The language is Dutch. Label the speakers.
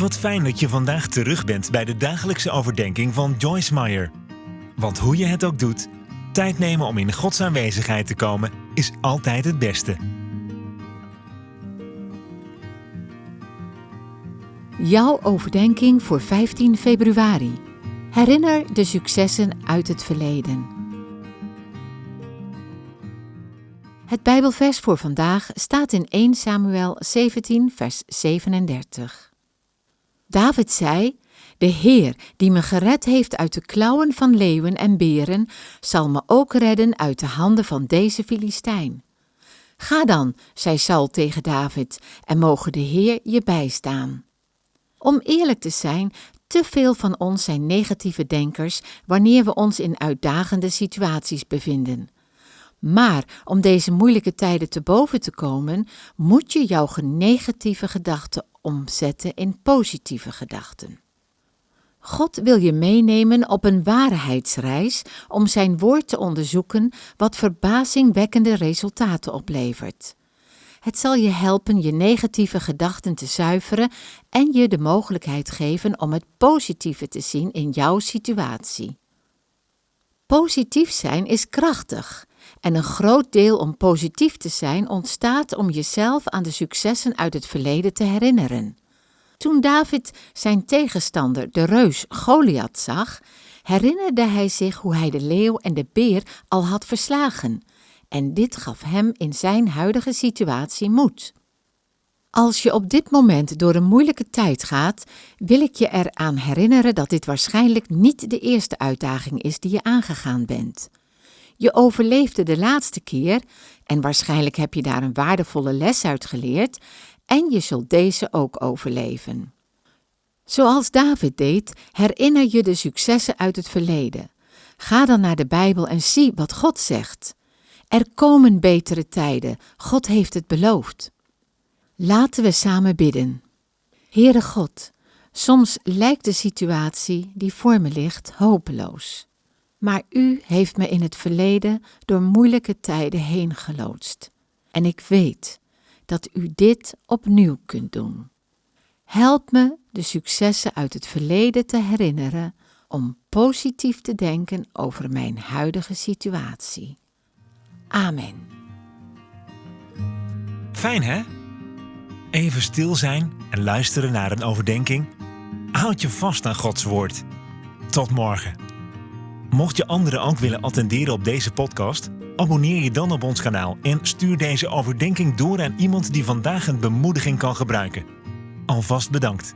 Speaker 1: Wat fijn dat je vandaag terug bent bij de dagelijkse overdenking van Joyce Meyer. Want hoe je het ook doet, tijd nemen om in Gods aanwezigheid te komen is altijd het beste.
Speaker 2: Jouw overdenking voor 15 februari. Herinner de successen uit het verleden. Het Bijbelvers voor vandaag staat in 1 Samuel 17, vers 37. David zei: De Heer, die me gered heeft uit de klauwen van leeuwen en beren, zal me ook redden uit de handen van deze Filistijn. Ga dan, zei Saul tegen David, en mogen de Heer je bijstaan. Om eerlijk te zijn, te veel van ons zijn negatieve denkers wanneer we ons in uitdagende situaties bevinden. Maar om deze moeilijke tijden te boven te komen, moet je jouw negatieve gedachten omzetten in positieve gedachten. God wil je meenemen op een waarheidsreis om zijn woord te onderzoeken wat verbazingwekkende resultaten oplevert. Het zal je helpen je negatieve gedachten te zuiveren en je de mogelijkheid geven om het positieve te zien in jouw situatie. Positief zijn is krachtig en een groot deel om positief te zijn ontstaat om jezelf aan de successen uit het verleden te herinneren. Toen David zijn tegenstander, de reus Goliath, zag, herinnerde hij zich hoe hij de leeuw en de beer al had verslagen en dit gaf hem in zijn huidige situatie moed. Als je op dit moment door een moeilijke tijd gaat, wil ik je eraan herinneren dat dit waarschijnlijk niet de eerste uitdaging is die je aangegaan bent. Je overleefde de laatste keer en waarschijnlijk heb je daar een waardevolle les uit geleerd en je zult deze ook overleven. Zoals David deed, herinner je de successen uit het verleden. Ga dan naar de Bijbel en zie wat God zegt. Er komen betere tijden, God heeft het beloofd. Laten we samen bidden. Heere God, soms lijkt de situatie die voor me ligt hopeloos. Maar U heeft me in het verleden door moeilijke tijden heen geloodst. En ik weet dat U dit opnieuw kunt doen. Help me de successen uit het verleden te herinneren om positief te denken over mijn huidige situatie. Amen.
Speaker 1: Fijn hè? Even stil zijn en luisteren naar een overdenking. Houd je vast aan Gods woord. Tot morgen. Mocht je anderen ook willen attenderen op deze podcast, abonneer je dan op ons kanaal en stuur deze overdenking door aan iemand die vandaag een bemoediging kan gebruiken. Alvast bedankt.